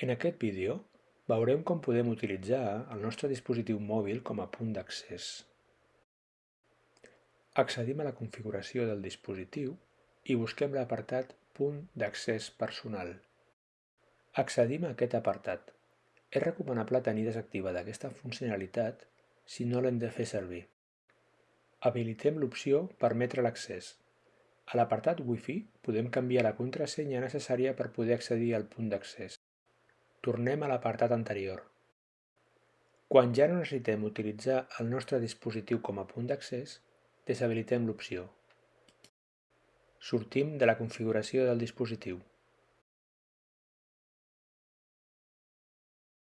En aquest vídeo veurem com podem utilitzar el nostre dispositiu mòbil com a punt d'accés. Accedim a la configuració del dispositiu i busquem l'apartat Punt d'accés personal. Accedim a aquest apartat. És recomanable tenir desactivada aquesta funcionalitat si no l'hem de fer servir. Habilitem l'opció Permetre l'accés. A l'apartat Wi-Fi podem canviar la contrasenya necessària per poder accedir al punt d'accés. Tornem a l'apartat anterior. Quan ja no necessitem utilitzar el nostre dispositiu com a punt d'accés, deshabilitem l'opció. Sortim de la configuració del dispositiu.